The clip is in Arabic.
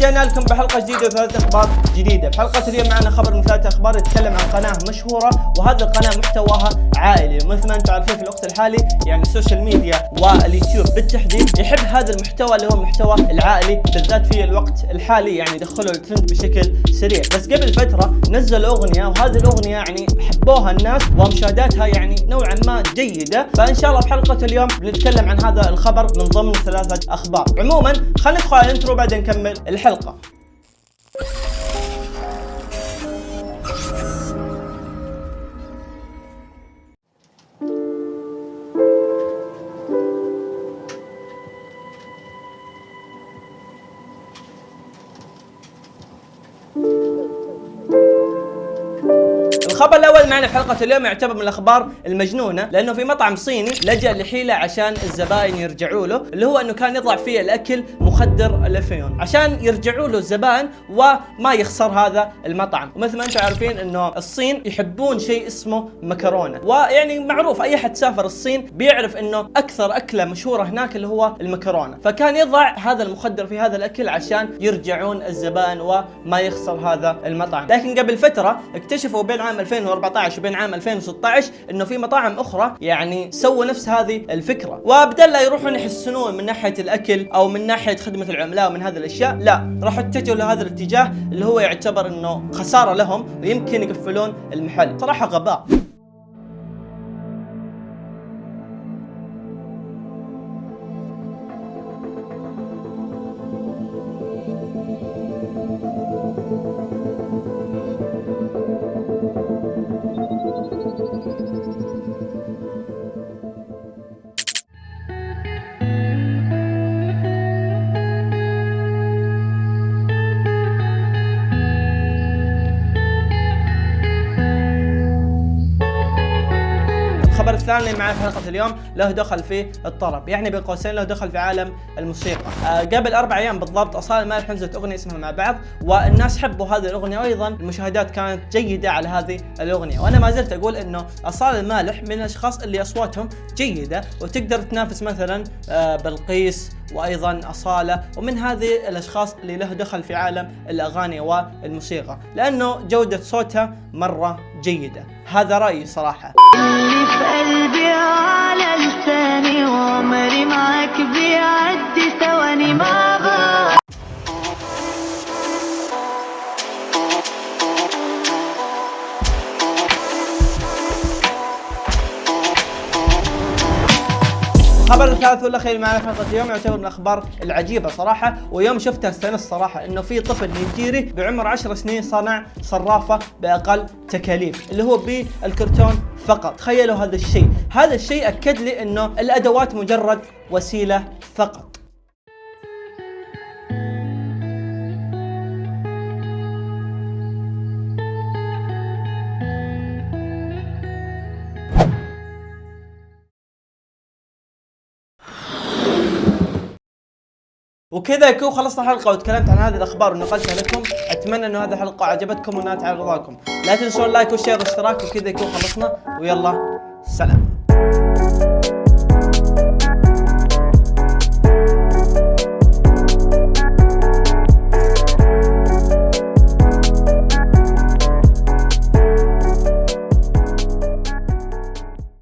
ورجعنا لكم بحلقة جديدة وثلاث أخبار جديدة، في حلقه اليوم معنا خبر من ثلاث أخبار يتكلم عن قناة مشهورة وهذه القناة محتواها عائلي، مثل ما أنتم عارفين في الوقت الحالي يعني السوشيال ميديا واليوتيوب بالتحديد يحب هذا المحتوى اللي هو المحتوى العائلي بالذات في الوقت الحالي يعني دخلوا الترند بشكل سريع، بس قبل فترة نزل أغنية وهذه الأغنية يعني حبوها الناس ومشاهداتها يعني نوعا ما جيدة، فإن شاء الله في حلقه اليوم بنتكلم عن هذا الخبر من ضمن ثلاثة أخبار، عموما خلينا ندخل على ال intro بعدين نكمل الحلقة الخبر الأول معنا في حلقة اليوم يعتبر من الأخبار المجنونة لأنه في مطعم صيني لجأ لحيلة عشان الزباين يرجعوا له اللي هو إنه كان يضع فيه الأكل مخدر الافيون عشان يرجعوا له الزبائن وما يخسر هذا المطعم. ومثل ما أنتم عارفين إنه الصين يحبون شيء اسمه مكرونة. ويعني معروف أي أحد سافر الصين بيعرف إنه أكثر أكلة مشهورة هناك اللي هو المكرونة. فكان يضع هذا المخدر في هذا الأكل عشان يرجعون الزبائن وما يخسر هذا المطعم. لكن قبل فترة اكتشفوا بين عام 2014 وبين عام 2016 إنه في مطاعم أخرى يعني سووا نفس هذه الفكرة. وبدل لا يروحون يحسنون من ناحية الأكل أو من ناحية خدمة العملاء ومن هذه الأشياء لا راحوا اتجهوا لهذا الاتجاه اللي هو يعتبر إنه خسارة لهم ويمكن يقفلون المحل. صراحة غباء. الخبر الثاني اللي معي في حلقة اليوم له دخل في الطرب يعني بين قوسين له دخل في عالم الموسيقى. آه قبل أربع أيام بالضبط أصالة المالح نزلت أغنية اسمها مع بعض والناس حبوا هذه الأغنية وأيضا المشاهدات كانت جيدة على هذه الأغنية. وأنا ما زلت أقول إنه أصالة المالح من الأشخاص اللي أصواتهم جيدة وتقدر تنافس مثلا آه بلقيس وأيضا أصالة ومن هذه الأشخاص اللي له دخل في عالم الأغاني والموسيقى. لأنه جودة صوتها مرة جيدة. هذا رأيي صراحة. الخبر الثالث والأخير معنا في حلقه اليوم يعتبر من الأخبار العجيبة صراحة ويوم شفتها استانست صراحة إنه في طفل نيجيري بعمر 10 سنين صنع صرافة بأقل تكاليف اللي هو بالكرتون فقط. تخيلوا هذا الشيء. هذا الشيء أكد لي إنه الأدوات مجرد وسيلة فقط. وكذا يكون خلصنا الحلقة وتكلمت عن هذه الأخبار ونقلتها لكم. أتمنى إنه هذه الحلقة عجبتكم وانها على رضاكم. لا تنسون اللايك والشير والاشتراك وكذا يكون خلصنا. ويلا سلام.